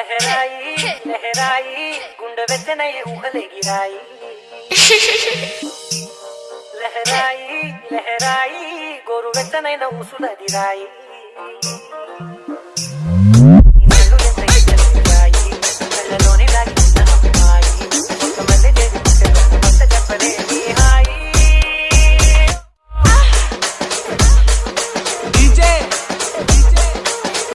లహరాయి లహరాయి గుండె వెచ్చనై ఊహలెగిరాయి. లహరాయి లహరాయి గోరు వెచ్చనైన ఉసులదిరాయి